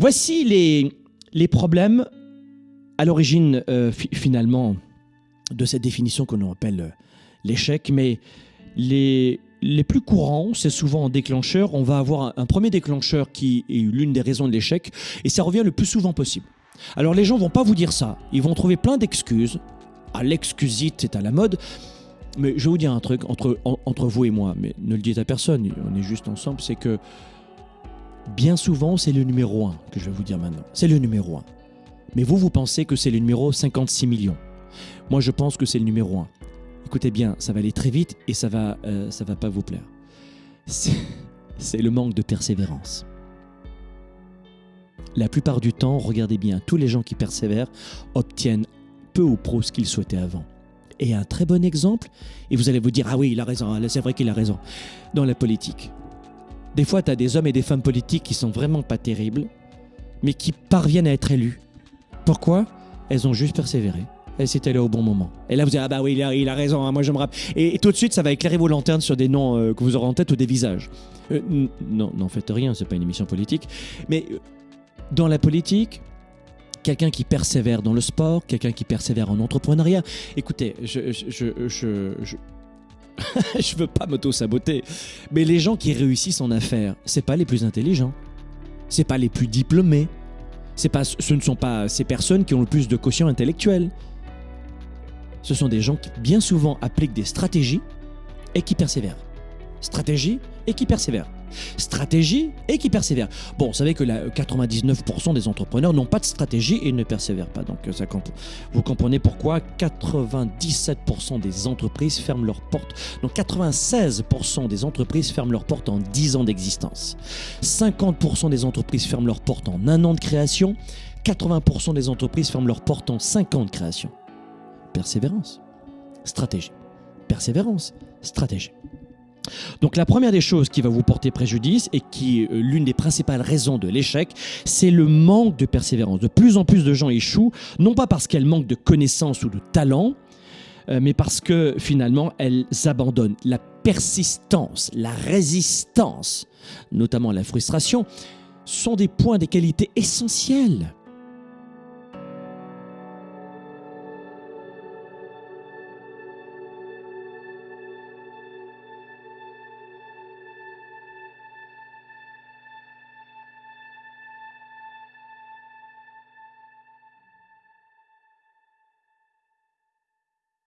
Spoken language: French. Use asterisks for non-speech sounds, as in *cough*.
Voici les, problèmes à l'origine, euh, fi- finalement, de cette définition que l'on appelle euh, l'échec. Mais les, plus courants, c'est souvent en déclencheur. On va avoir un, premier déclencheur qui est l'une des raisons de l'échec, et ça revient le plus souvent possible. Alors les gens vont pas vous dire ça. Ils vont trouver plein d'excuses. Ah, l'excusite, c'est à la mode. Mais je vais vous dire un truc entre, en- entre vous et moi, mais ne le dites à personne, on est juste ensemble, c'est que bien souvent, c'est le numéro 1 que je vais vous dire maintenant. C'est le numéro 1. Mais vous, vous pensez que c'est le numéro 56 millions. Moi, je pense que c'est le numéro 1. Écoutez bien, ça va aller très vite et ça va, euh, ça va pas vous plaire. C'est le manque de persévérance. La plupart du temps, regardez bien, tous les gens qui persévèrent obtiennent peu ou prou ce qu'ils souhaitaient avant. Et un très bon exemple, et vous allez vous dire, ah oui, il a raison, hein, c'est vrai qu'il a raison, dans la politique. Des fois, tu as des hommes et des femmes politiques qui sont vraiment pas terribles, mais qui parviennent à être élus. Pourquoi? Elles ont juste persévéré. Elles s'étaient là au bon moment. Et là, vous dites, ah bah oui, il a, raison, hein, moi je me rappelle. Et, tout de suite, ça va éclairer vos lanternes sur des noms euh, que vous aurez en tête ou des visages. Euh, non, n'en faites rien, c'est pas une émission politique. Mais euh, dans la politique, quelqu'un qui persévère dans le sport, quelqu'un qui persévère en entrepreneuriat. Écoutez, je je je, *laughs* je... veux pas m'auto-saboter, mais les gens qui réussissent en affaires, c'est pas les plus intelligents, c'est pas les plus diplômés, ce ne sont pas ces personnes qui ont le plus de quotient intellectuel. Ce sont des gens qui bien souvent appliquent des stratégies et qui persévèrent. Stratégie et qui persévèrent. Stratégie et qui persévèrent. Bon, vous savez que la 99% des entrepreneurs n'ont pas de stratégie et ne persévèrent pas. Donc ça compte. Vous comprenez pourquoi 97% des entreprises ferment leurs portes. Donc 96% des entreprises ferment leurs portes en 10 ans d'existence. 50% des entreprises ferment leurs portes en un an de création. 80% des entreprises ferment leurs portes en 5 ans de création. Persévérance. Stratégie. Persévérance. Stratégie. Donc la première des choses qui va vous porter préjudice et qui est euh, l'une des principales raisons de l'échec, c'est le manque de persévérance. De plus en plus de gens échouent, non pas parce qu'elles manquent de connaissances ou de talent, euh, mais parce que finalement elles abandonnent. La persistance, la résistance, notamment la frustration, sont des points, des qualités essentielles